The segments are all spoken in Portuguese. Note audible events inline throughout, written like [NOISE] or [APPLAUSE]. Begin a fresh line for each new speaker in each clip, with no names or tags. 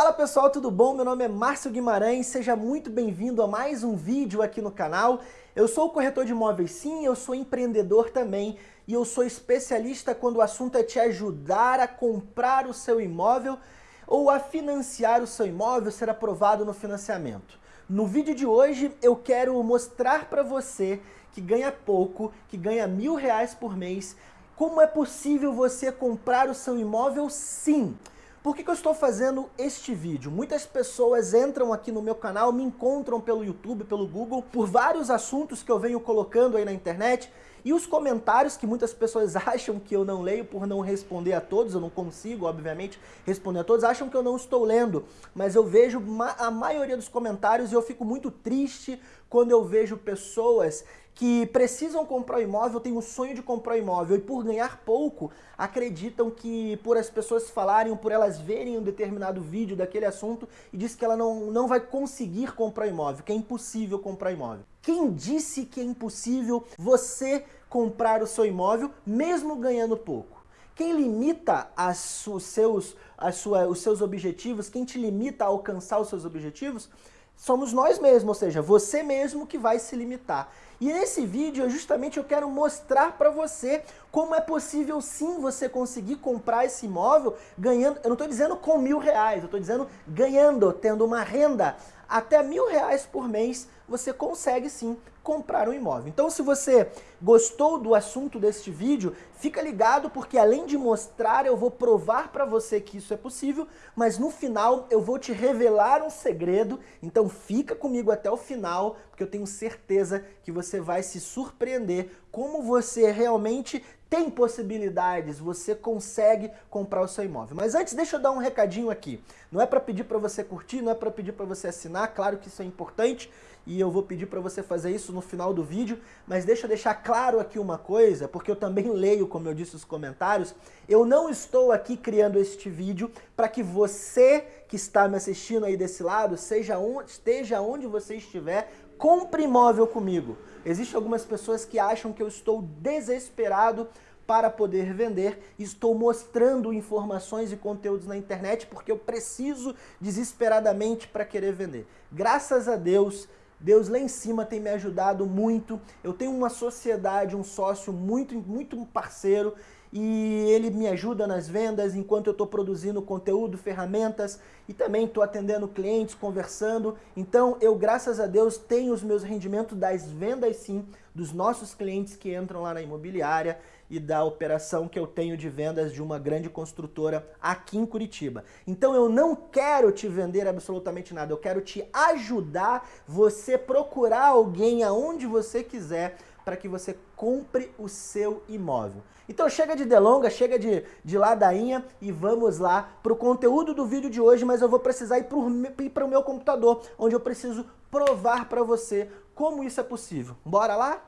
Fala pessoal, tudo bom? Meu nome é Márcio Guimarães, seja muito bem-vindo a mais um vídeo aqui no canal. Eu sou corretor de imóveis sim, eu sou empreendedor também e eu sou especialista quando o assunto é te ajudar a comprar o seu imóvel ou a financiar o seu imóvel, ser aprovado no financiamento. No vídeo de hoje eu quero mostrar para você que ganha pouco, que ganha mil reais por mês, como é possível você comprar o seu imóvel sim. Por que, que, eu estou fazendo este vídeo? Muitas pessoas entram aqui no meu canal, me encontram pelo YouTube, pelo Google, por vários assuntos que eu venho colocando aí na internet e os comentários que muitas pessoas [LAUGHS] acham que eu não leio por não responder a todos, eu não consigo, obviamente, responder a todos, acham que eu não estou lendo, mas eu vejo a maioria dos comentários e eu fico muito triste quando eu vejo pessoas que precisam comprar um imóvel, têm o sonho de comprar um imóvel e por ganhar pouco, acreditam que por as pessoas falarem, por elas verem um determinado vídeo daquele assunto e diz que ela não, não vai conseguir comprar um imóvel, que é impossível comprar um imóvel. Quem disse que é impossível você comprar o seu imóvel mesmo ganhando pouco? Quem limita as, os, seus, as sua, os seus objetivos, quem te limita a alcançar os seus objetivos, somos nós mesmos, ou seja, você mesmo que vai se limitar. E nesse vídeo, justamente, eu quero mostrar para você como é possível sim você conseguir comprar esse imóvel ganhando, eu não estou dizendo com mil reais, eu estou dizendo ganhando, tendo uma renda até mil reais por mês, você consegue sim comprar um imóvel. Então se você gostou do assunto deste vídeo, fica ligado porque além de mostrar, eu vou provar para você que isso é possível, mas no final eu vou te revelar um segredo, então fica comigo até o final, porque eu tenho certeza que você vai se surpreender como você realmente tem possibilidades, você consegue comprar o seu imóvel. Mas antes, deixa eu dar um recadinho aqui. Não é para pedir para você curtir, não é para pedir para você assinar, claro que isso é importante e eu vou pedir para você fazer isso no final do vídeo, mas deixa eu deixar claro aqui uma coisa, porque eu também leio, como eu disse, os comentários, eu não estou aqui criando este vídeo para que você que está me assistindo aí desse lado, seja onde, esteja onde você estiver, compre imóvel comigo. Existem algumas pessoas que acham que eu estou desesperado para poder vender, estou mostrando informações e conteúdos na internet porque eu preciso desesperadamente para querer vender. Graças a Deus, Deus lá em cima tem me ajudado muito, eu tenho uma sociedade, um sócio muito, muito parceiro e ele me ajuda nas vendas enquanto eu estou produzindo conteúdo, ferramentas e também estou atendendo clientes, conversando. Então eu, graças a Deus, tenho os meus rendimentos das vendas sim, dos nossos clientes que entram lá na imobiliária e da operação que eu tenho de vendas de uma grande construtora aqui em Curitiba. Então eu não quero te vender absolutamente nada, eu quero te ajudar você procurar alguém aonde você quiser para que você compre o seu imóvel. Então chega de delonga, chega de, de ladainha e vamos lá para o conteúdo do vídeo de hoje, mas eu vou precisar ir para o meu computador, onde eu preciso provar para você como isso é possível. Bora lá?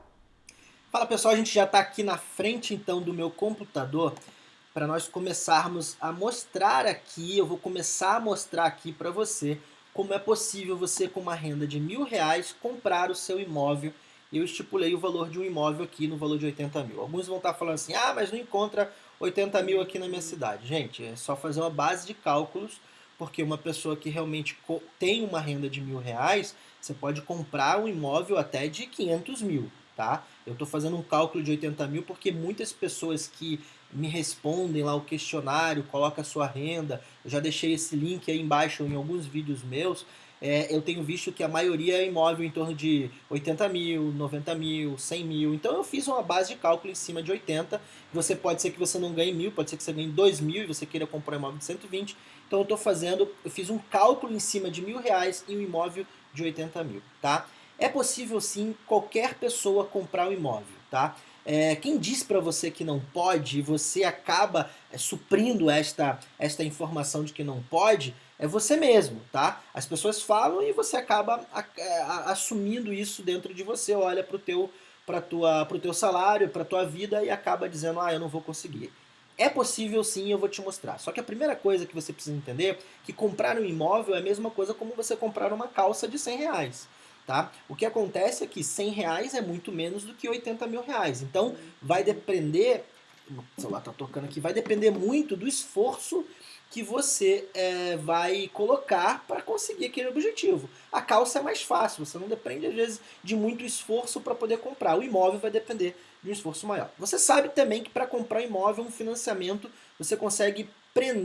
Fala pessoal, a gente já está aqui na frente então do meu computador para nós começarmos a mostrar aqui, eu vou começar a mostrar aqui para você como é possível você com uma renda de mil reais comprar o seu imóvel eu estipulei o valor de um imóvel aqui no valor de 80 mil. Alguns vão estar falando assim, ah, mas não encontra 80 mil aqui na minha cidade. Gente, é só fazer uma base de cálculos, porque uma pessoa que realmente tem uma renda de mil reais, você pode comprar um imóvel até de 500 mil, tá? Eu estou fazendo um cálculo de 80 mil porque muitas pessoas que me respondem lá o questionário, coloca a sua renda, eu já deixei esse link aí embaixo em alguns vídeos meus, é, eu tenho visto que a maioria é imóvel em torno de 80 mil, 90 mil, 100 mil. Então eu fiz uma base de cálculo em cima de 80. Você pode ser que você não ganhe mil, pode ser que você ganhe 2 mil e você queira comprar um imóvel de 120. Então eu estou fazendo, eu fiz um cálculo em cima de mil reais em um imóvel de 80 mil, tá? É possível sim qualquer pessoa comprar um imóvel, tá? É, quem diz para você que não pode e você acaba é, suprindo esta, esta informação de que não pode, é você mesmo, tá? As pessoas falam e você acaba é, assumindo isso dentro de você, olha para o teu, tua, teu salário, para tua vida e acaba dizendo, ah, eu não vou conseguir. É possível sim, eu vou te mostrar. Só que a primeira coisa que você precisa entender é que comprar um imóvel é a mesma coisa como você comprar uma calça de 100 reais. Tá? O que acontece é que 100 reais é muito menos do que 80 mil reais. Então vai depender, o celular está tocando aqui, vai depender muito do esforço que você é, vai colocar para conseguir aquele objetivo. A calça é mais fácil, você não depende às vezes de muito esforço para poder comprar. O imóvel vai depender de um esforço maior. Você sabe também que para comprar imóvel, um financiamento, você consegue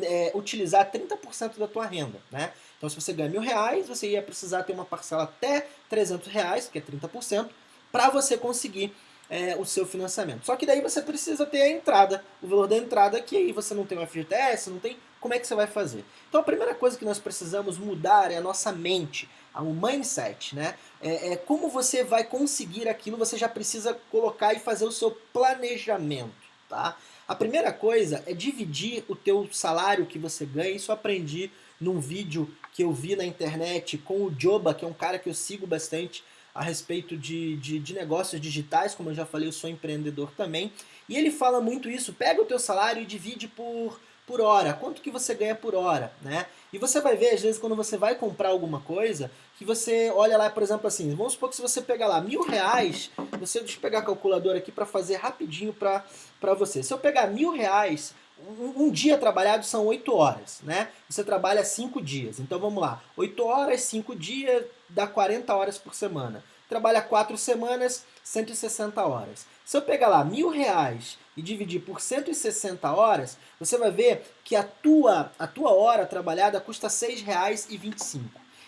é, utilizar 30% da tua renda. Né? Então se você ganha mil reais, você ia precisar ter uma parcela até 300 reais, que é 30%, para você conseguir é, o seu financiamento. Só que daí você precisa ter a entrada, o valor da entrada, que aí você não tem o FGTS, não tem como é que você vai fazer? Então a primeira coisa que nós precisamos mudar é a nossa mente, o mindset, né? É, é, como você vai conseguir aquilo, você já precisa colocar e fazer o seu planejamento, tá? A primeira coisa é dividir o teu salário que você ganha, isso eu aprendi num vídeo que eu vi na internet com o Joba, que é um cara que eu sigo bastante, a respeito de, de, de, negócios digitais, como eu já falei, eu sou empreendedor também, e ele fala muito isso, pega o teu salário e divide por, por hora, quanto que você ganha por hora, né? E você vai ver, às vezes, quando você vai comprar alguma coisa, que você olha lá, por exemplo, assim, vamos supor que se você pegar lá mil reais, você, deixa eu pegar a calculadora aqui para fazer rapidinho para você. Se eu pegar mil reais, um, um, dia trabalhado são oito horas, né? Você trabalha cinco dias, então vamos lá, oito horas, cinco dias, dá 40 horas por semana. Trabalha quatro semanas, 160 horas. Se eu pegar lá mil reais e dividir por 160 horas, você vai ver que a tua, a tua hora trabalhada custa R$ 6,25.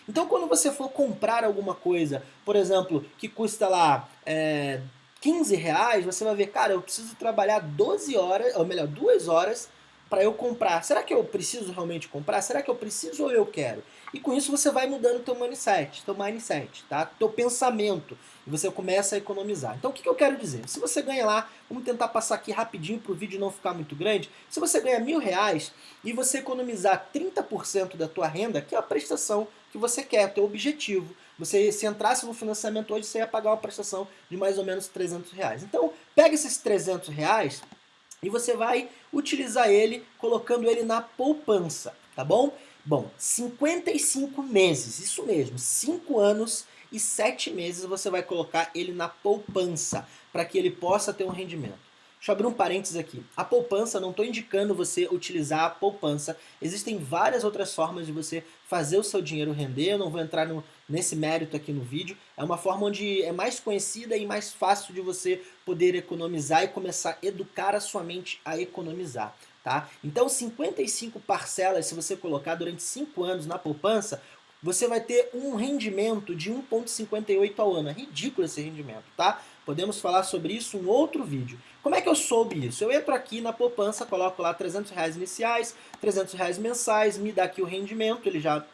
Então quando você for comprar alguma coisa, por exemplo, que custa lá é, 15 reais, você vai ver, cara, eu preciso trabalhar 12 horas, ou melhor, 2 horas para eu comprar. Será que eu preciso realmente comprar? Será que eu preciso ou eu quero? E com isso você vai mudando teu mindset, teu mindset, tá? Teu pensamento. E você começa a economizar. Então o que, que eu quero dizer? Se você ganha lá, vamos tentar passar aqui rapidinho para o vídeo não ficar muito grande. Se você ganha mil reais e você economizar 30% da tua renda, que é a prestação que você quer, teu objetivo. Você, se entrasse no financiamento hoje, você ia pagar uma prestação de mais ou menos 300 reais. Então, pega esses 300 reais e você vai utilizar ele colocando ele na poupança, tá bom? Bom, 55 meses, isso mesmo, 5 anos e 7 meses você vai colocar ele na poupança, para que ele possa ter um rendimento. Deixa eu abrir um parênteses aqui. A poupança, não estou indicando você utilizar a poupança. Existem várias outras formas de você fazer o seu dinheiro render. Eu não vou entrar no, nesse mérito aqui no vídeo. É uma forma onde é mais conhecida e mais fácil de você poder economizar e começar a educar a sua mente a economizar. Tá? Então 55 parcelas, se você colocar durante 5 anos na poupança, você vai ter um rendimento de 1,58 ao ano. É ridículo esse rendimento, tá? Podemos falar sobre isso em outro vídeo. Como é que eu soube isso? Eu entro aqui na poupança, coloco lá 300 reais iniciais, 300 reais mensais, me dá aqui o rendimento, ele já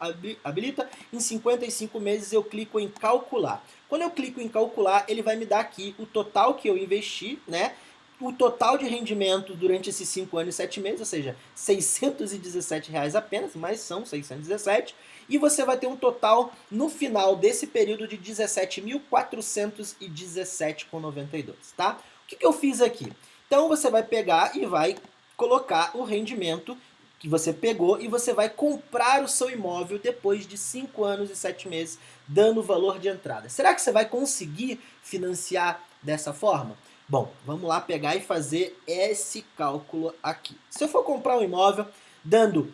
habilita. Em 55 meses eu clico em calcular. Quando eu clico em calcular, ele vai me dar aqui o total que eu investi, né? o total de rendimento durante esses 5 anos e 7 meses, ou seja, 617 reais apenas, mas são 617, e você vai ter um total no final desse período de 17.417,92, tá? O que, que eu fiz aqui? Então você vai pegar e vai colocar o rendimento que você pegou e você vai comprar o seu imóvel depois de 5 anos e 7 meses dando o valor de entrada. Será que você vai conseguir financiar dessa forma? Bom, vamos lá pegar e fazer esse cálculo aqui. Se eu for comprar um imóvel dando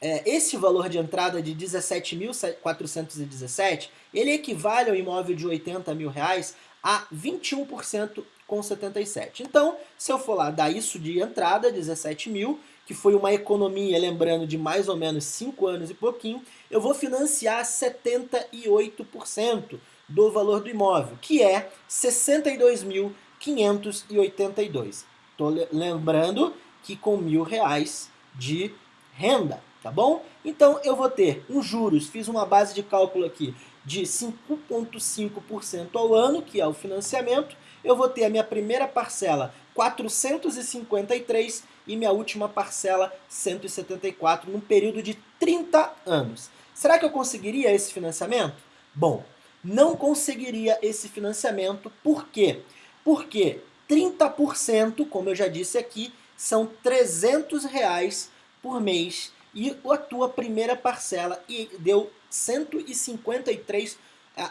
é, esse valor de entrada de 17.417, ele equivale ao imóvel de 80 mil reais a 21% com 77. Então, se eu for lá dar isso de entrada, 17 mil, que foi uma economia, lembrando, de mais ou menos 5 anos e pouquinho, eu vou financiar 78% do valor do imóvel, que é 62 mil 582. Tô lembrando que com mil reais de renda, tá bom? Então eu vou ter um juros, fiz uma base de cálculo aqui de 5,5% ao ano, que é o financiamento. Eu vou ter a minha primeira parcela 453 e minha última parcela 174 num período de 30 anos. Será que eu conseguiria esse financiamento? Bom, não conseguiria esse financiamento, por quê? Porque 30%, como eu já disse aqui, são 300 reais por mês e a tua primeira parcela deu 153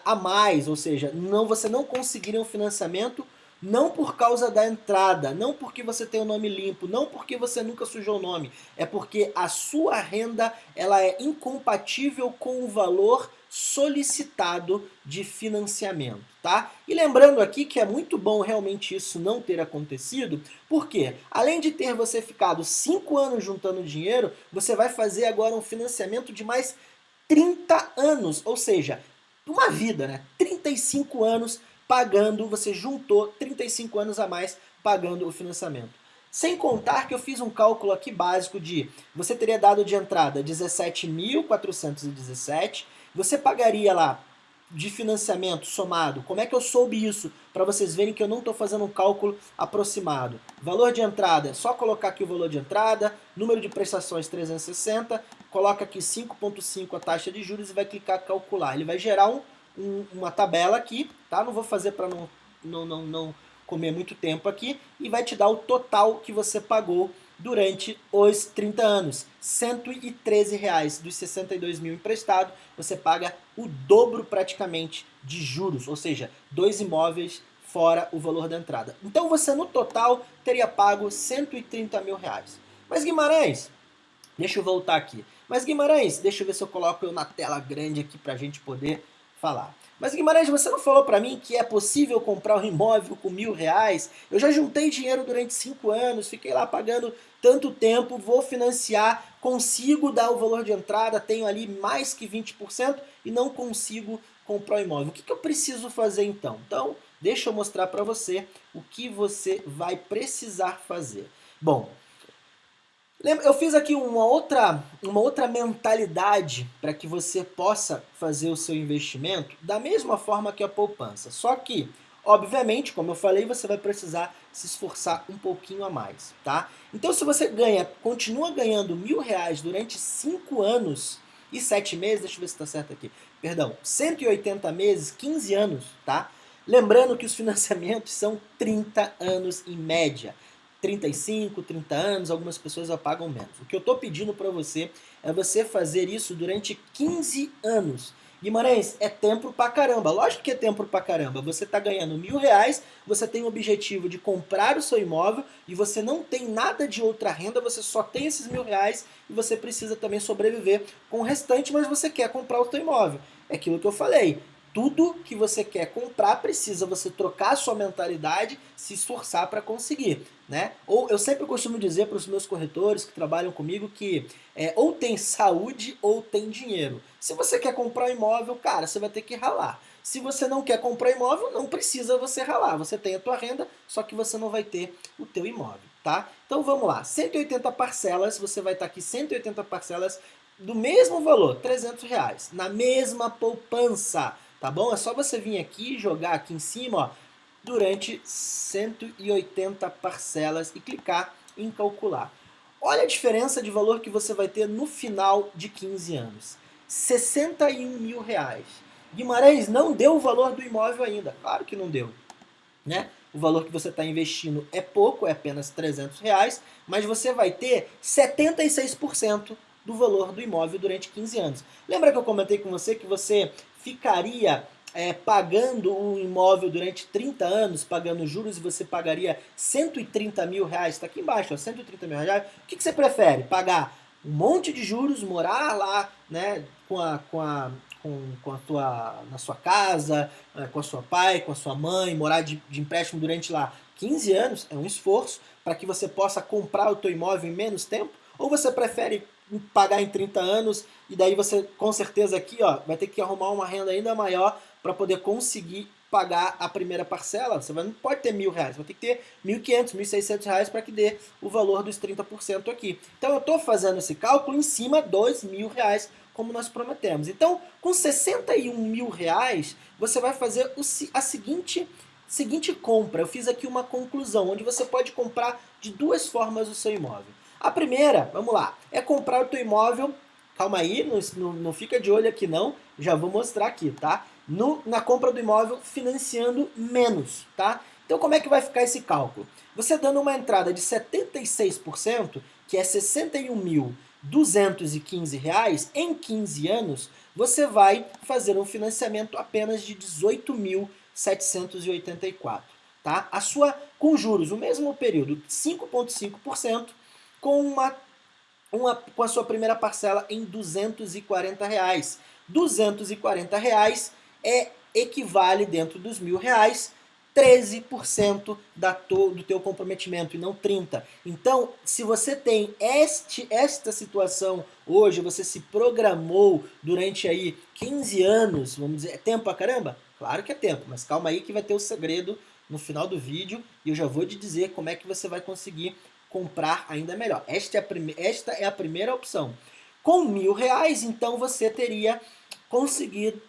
a mais, ou seja, não, você não conseguiria um financiamento Não por causa da entrada, não porque você tem o nome limpo, não porque você nunca sujou o nome, é porque a sua renda ela é incompatível com o valor solicitado de financiamento, tá? E lembrando aqui que é muito bom realmente isso não ter acontecido, porque além de ter você ficado 5 anos juntando dinheiro, você vai fazer agora um financiamento de mais 30 anos, ou seja, uma vida, né? 35 anos pagando, você juntou 35 anos a mais pagando o financiamento. Sem contar que eu fiz um cálculo aqui básico de, você teria dado de entrada 17.417, você pagaria lá de financiamento somado, como é que eu soube isso? Para vocês verem que eu não estou fazendo um cálculo aproximado. Valor de entrada, é só colocar aqui o valor de entrada, número de prestações 360, coloca aqui 5.5 a taxa de juros e vai clicar calcular. Ele vai gerar um um, uma tabela aqui, tá? Não vou fazer para não, não, não, não comer muito tempo aqui, e vai te dar o total que você pagou durante os 30 anos. 113 reais dos 62 mil emprestados, você paga o dobro praticamente de juros, ou seja, dois imóveis fora o valor da entrada. Então você no total teria pago 130 mil reais. Mas Guimarães, deixa eu voltar aqui. Mas Guimarães, deixa eu ver se eu coloco eu na tela grande aqui para a gente poder falar. Mas Guimarães, você não falou para mim que é possível comprar um imóvel com mil reais? Eu já juntei dinheiro durante cinco anos, fiquei lá pagando tanto tempo, vou financiar, consigo dar o valor de entrada, tenho ali mais que 20% e não consigo comprar o um imóvel. O que, que eu preciso fazer então? Então, deixa eu mostrar para você o que você vai precisar fazer. Bom, eu fiz aqui uma outra, uma outra mentalidade para que você possa fazer o seu investimento da mesma forma que a poupança. Só que, obviamente, como eu falei, você vai precisar se esforçar um pouquinho a mais, tá? Então se você ganha, continua ganhando mil reais durante cinco anos e sete meses, deixa eu ver se está certo aqui, perdão, 180 meses, 15 anos, tá? Lembrando que os [LAUGHS] financiamentos são 30 anos em média. 35, 30 anos, algumas pessoas já pagam menos. O que eu estou pedindo para você é você fazer isso durante 15 anos. Guimarães, é tempo pra caramba. Lógico que é tempo pra caramba. Você está ganhando mil reais, você tem o objetivo de comprar o seu imóvel e você não tem nada de outra renda, você só tem esses mil reais e você precisa também sobreviver com o restante, mas você quer comprar o seu imóvel. É aquilo que eu falei tudo que você quer comprar precisa você trocar a sua mentalidade, se esforçar para conseguir, né? Ou eu sempre costumo dizer para os meus corretores que trabalham comigo que é, ou tem saúde ou tem dinheiro. Se você quer comprar um imóvel, cara, você vai ter que ralar. Se você não quer comprar imóvel, não precisa você ralar. Você tem a tua renda, só que você não vai ter o teu imóvel, tá? Então vamos lá, 180 parcelas, você vai estar tá aqui 180 parcelas do mesmo valor, 300 reais, na mesma poupança tá bom? É só você vir aqui jogar aqui em cima, ó, durante 180 parcelas e clicar em calcular. Olha a diferença de valor que você vai ter no final de 15 anos. 61 mil reais. Guimarães não deu o valor do imóvel ainda. Claro que não deu. Né? O valor que você está investindo é pouco, é apenas 300 reais, mas você vai ter 76% do valor do imóvel durante 15 anos. Lembra que eu comentei com você que você ficaria é, pagando um imóvel durante 30 anos, pagando juros, você pagaria 130 mil reais, está aqui embaixo, ó, 130 mil reais, o que, que você prefere? Pagar um monte de juros, morar lá né, com a, com a, com, com a tua, na sua casa, é, com a sua pai, com a sua mãe, morar de, de empréstimo durante lá 15 anos, é um esforço para que você possa comprar o teu imóvel em menos tempo, ou você prefere pagar em 30 anos e daí você com certeza aqui ó, vai ter que arrumar uma renda ainda maior para poder conseguir pagar a primeira parcela, você não pode ter mil reais, vai ter que ter mil quinhentos, mil seiscentos reais para que dê o valor dos 30% aqui. Então eu estou fazendo esse cálculo em cima dos mil reais, como nós prometemos. Então, com 61 mil reais, você vai fazer a seguinte, seguinte compra. Eu fiz aqui uma conclusão, onde você pode comprar de duas formas o seu imóvel. A primeira, vamos lá, é comprar o teu imóvel, calma aí, não, não, não fica de olho aqui não, já vou mostrar aqui, tá? No, na compra do imóvel financiando menos, tá? Então como é que vai ficar esse cálculo? Você dando uma entrada de 76%, que é R$ 61.215 em 15 anos, você vai fazer um financiamento apenas de R$ 18.784. tá? A sua, com juros, o mesmo período, 5,5%, com uma, uma, com a sua primeira parcela em 240 reais. 240 reais é equivale dentro dos mil reais 13% da to, do teu comprometimento e não 30%. Então, se você tem este, esta situação hoje, você se programou durante aí 15 anos, vamos dizer, é tempo pra caramba? Claro que é tempo, mas calma aí que vai ter o segredo no final do vídeo e eu já vou te dizer como é que você vai conseguir comprar ainda melhor. Esta é a, prime esta é a primeira opção. Com mil reais, então você teria conseguido,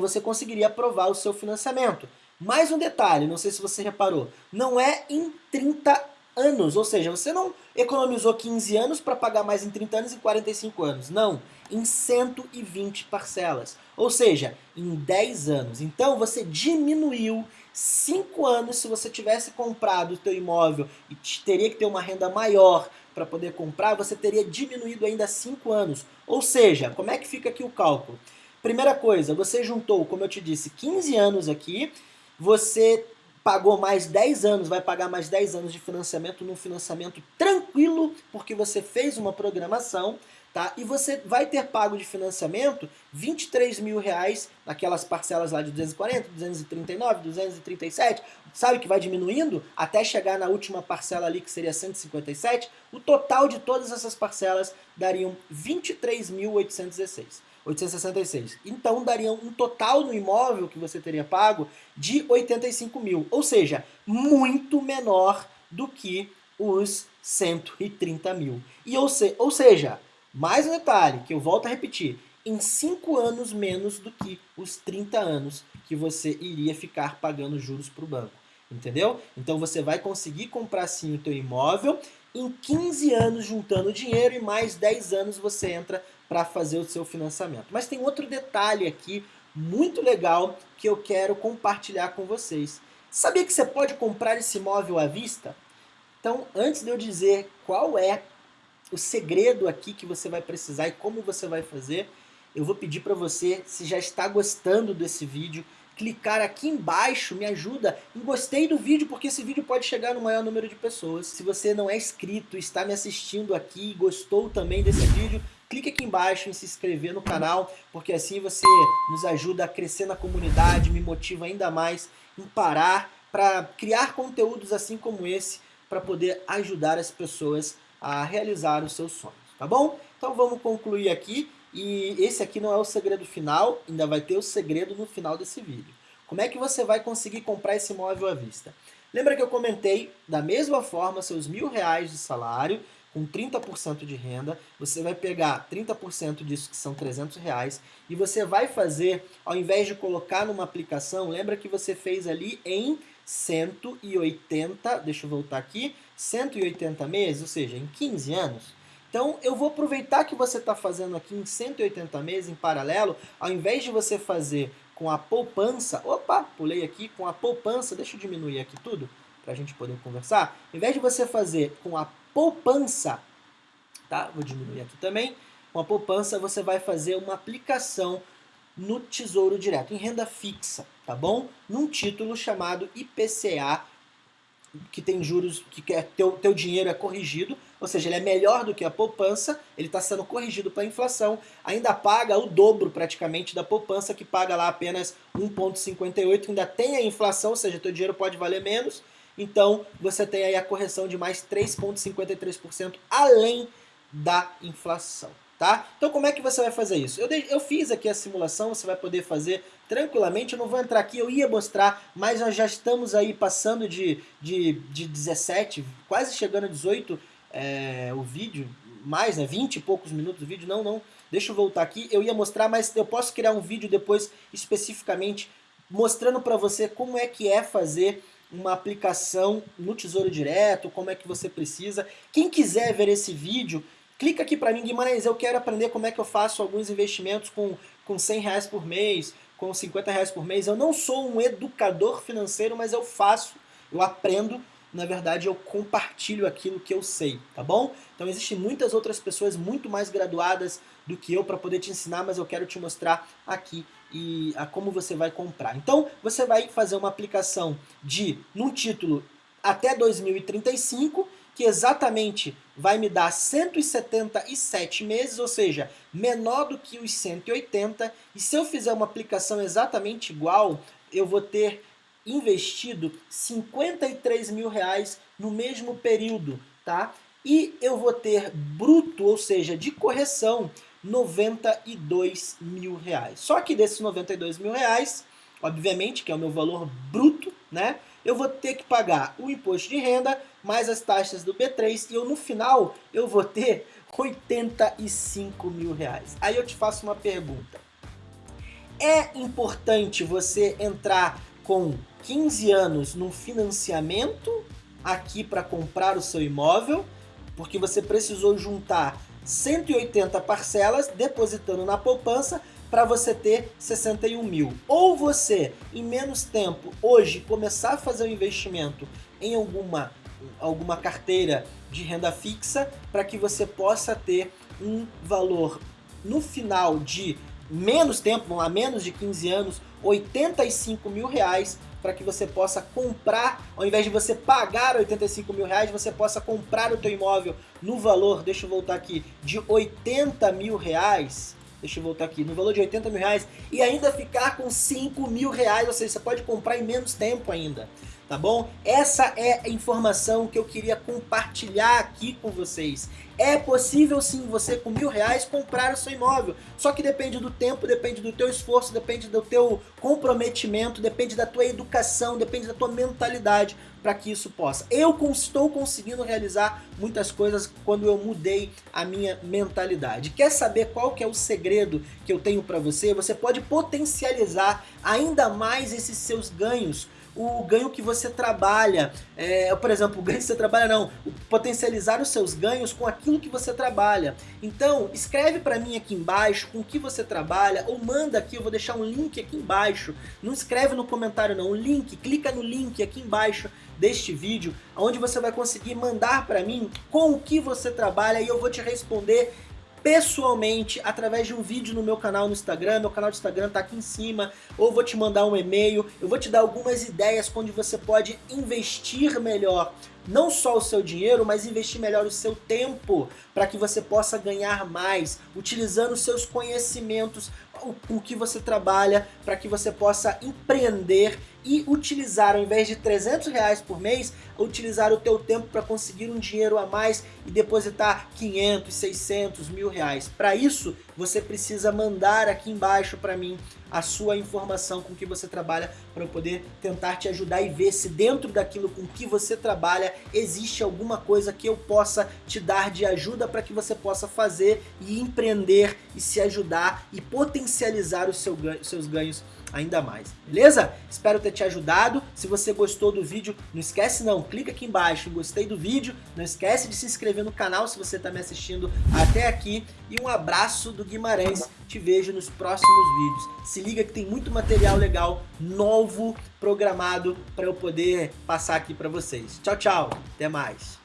você conseguiria aprovar o seu financiamento. Mais um detalhe, não sei se você reparou, não é em 30 anos, ou seja, você não economizou 15 anos para pagar mais em 30 anos e 45 anos, não, em 120 parcelas, ou seja, em 10 anos. Então você diminuiu 5 anos se você tivesse comprado o teu imóvel e teria que ter uma renda maior para poder comprar, você teria diminuído ainda 5 anos. Ou seja, como é que fica aqui o cálculo? Primeira coisa, você juntou, como eu te disse, 15 anos aqui você pagou mais 10 anos, vai pagar mais 10 anos de financiamento num financiamento tranquilo, porque você fez uma programação, tá? E você vai ter pago de financiamento 23 mil reais naquelas parcelas lá de 240, 239, 237, sabe que vai diminuindo até chegar na última parcela ali que seria 157, o total de todas essas parcelas dariam 23.816. 866. Então daria um total no imóvel que você teria pago de 85 mil, ou seja, muito menor do que os 130 mil. E ou, se, ou seja, mais um detalhe que eu volto a repetir, em 5 anos menos do que os 30 anos que você iria ficar pagando juros para o banco. Entendeu? Então você vai conseguir comprar sim o teu imóvel em 15 anos juntando dinheiro e mais 10 anos você entra para fazer o seu financiamento. Mas tem outro detalhe aqui muito legal que eu quero compartilhar com vocês. Sabia que você pode comprar esse imóvel à vista? Então, antes de eu dizer qual é o segredo aqui que você vai precisar e como você vai fazer, eu vou pedir para você, se já está gostando desse vídeo, clicar aqui embaixo, me ajuda em gostei do vídeo, porque esse vídeo pode chegar no maior número de pessoas. Se você não é inscrito, está me assistindo aqui e gostou também desse vídeo, clique aqui embaixo em se inscrever no canal, porque assim você nos ajuda a crescer na comunidade, me motiva ainda mais em parar para criar conteúdos assim como esse, para poder ajudar as pessoas a realizar os seus sonhos, tá bom? Então vamos concluir aqui. E esse aqui não é o segredo final, ainda vai ter o segredo no final desse vídeo. Como é que você vai conseguir comprar esse imóvel à vista? Lembra que eu comentei, da mesma forma, seus mil reais de salário, com 30% de renda, você vai pegar 30% disso, que são 300 reais, e você vai fazer, ao invés de colocar numa aplicação, lembra que você fez ali em 180, deixa eu voltar aqui, 180 meses, ou seja, em 15 anos, então eu vou aproveitar que você está fazendo aqui em 180 meses em paralelo, ao invés de você fazer com a poupança, opa, pulei aqui, com a poupança, deixa eu diminuir aqui tudo, para a gente poder conversar, ao invés de você fazer com a poupança, tá? Vou diminuir aqui também, com a poupança você vai fazer uma aplicação no Tesouro Direto, em renda fixa, tá bom? Num título chamado IPCA que tem juros, que é, teu, teu dinheiro é corrigido, ou seja, ele é melhor do que a poupança, ele está sendo corrigido para a inflação, ainda paga o dobro praticamente da poupança, que paga lá apenas 1,58, ainda tem a inflação, ou seja, teu dinheiro pode valer menos, então você tem aí a correção de mais 3,53% além da inflação tá? Então como é que você vai fazer isso? Eu, eu fiz aqui a simulação, você vai poder fazer tranquilamente, eu não vou entrar aqui, eu ia mostrar, mas nós já estamos aí passando de, de, de 17, quase chegando a 18 é, o vídeo, mais, né, 20 e poucos minutos do vídeo, não, não, deixa eu voltar aqui, eu ia mostrar, mas eu posso criar um vídeo depois especificamente mostrando para você como é que é fazer uma aplicação no Tesouro Direto, como é que você precisa. Quem quiser ver esse vídeo, clica aqui para mim, Guimarães, eu quero aprender como é que eu faço alguns investimentos com, com 100 reais por mês, com 50 reais por mês. Eu não sou um educador financeiro, mas eu faço, eu aprendo na verdade eu compartilho aquilo que eu sei, tá bom? Então existem muitas outras pessoas muito mais graduadas do que eu para poder te ensinar, mas eu quero te mostrar aqui e a como você vai comprar. Então você vai fazer uma aplicação de, num título até 2035, que exatamente vai me dar 177 meses, ou seja, menor do que os 180, e se eu fizer uma aplicação exatamente igual, eu vou ter investido 53 mil reais no mesmo período, tá? E eu vou ter bruto, ou seja, de correção, 92 mil reais. Só que desses 92 mil reais, obviamente, que é o meu valor bruto, né? Eu vou ter que pagar o imposto de renda, mais as taxas do B3, e eu no final eu vou ter 85 mil reais. Aí eu te faço uma pergunta. É importante você entrar com 15 anos num financiamento aqui para comprar o seu imóvel, porque você precisou juntar 180 parcelas depositando na poupança para você ter 61 mil. Ou você, em menos tempo, hoje, começar a fazer um investimento em alguma, alguma carteira de renda fixa para que você possa ter um valor no final de menos tempo, a menos de 15 anos, 85 mil reais para que você possa comprar, ao invés de você pagar 85 mil reais, você possa comprar o teu imóvel no valor, deixa eu voltar aqui, de 80 mil reais, deixa eu voltar aqui, no valor de 80 mil reais e ainda ficar com 5 mil reais, ou seja, você pode comprar em menos tempo ainda tá bom? Essa é a informação que eu queria compartilhar aqui com vocês. É possível sim você com mil reais comprar o seu imóvel, só que depende do tempo, depende do teu esforço, depende do teu comprometimento, depende da tua educação, depende da tua mentalidade para que isso possa. Eu estou conseguindo realizar muitas coisas quando eu mudei a minha mentalidade. Quer saber qual que é o segredo que eu tenho para você? Você pode potencializar ainda mais esses seus ganhos o ganho que você trabalha, é, por exemplo, o ganho que você trabalha não, potencializar os seus ganhos com aquilo que você trabalha. Então, escreve para mim aqui embaixo com o que você trabalha, ou manda aqui, eu vou deixar um link aqui embaixo, não escreve no comentário não, um link, clica no link aqui embaixo deste vídeo, onde você vai conseguir mandar para mim com o que você trabalha e eu vou te responder pessoalmente através de um vídeo no meu canal no Instagram, meu canal de Instagram tá aqui em cima, ou vou te mandar um e-mail, eu vou te dar algumas ideias onde você pode investir melhor não só o seu dinheiro, mas investir melhor o seu tempo para que você possa ganhar mais, utilizando os seus conhecimentos, o, o que você trabalha, para que você possa empreender e utilizar, ao invés de 300 reais por mês, utilizar o teu tempo para conseguir um dinheiro a mais e depositar 500, 600, mil reais. Para isso, você precisa mandar aqui embaixo para mim a sua informação com que você trabalha para eu poder tentar te ajudar e ver se dentro daquilo com que você trabalha existe alguma coisa que eu possa te dar de ajuda para que você possa fazer e empreender e se ajudar e potencializar os seu, seus ganhos ainda mais, beleza? Espero ter te ajudado, se você gostou do vídeo, não esquece não, clica aqui embaixo, gostei do vídeo, não esquece de se inscrever no canal se você está me assistindo até aqui, e um abraço do Guimarães, te vejo nos próximos vídeos. Se liga que tem muito material legal, novo, programado, para eu poder passar aqui para vocês. Tchau, tchau, até mais.